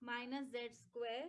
minus z square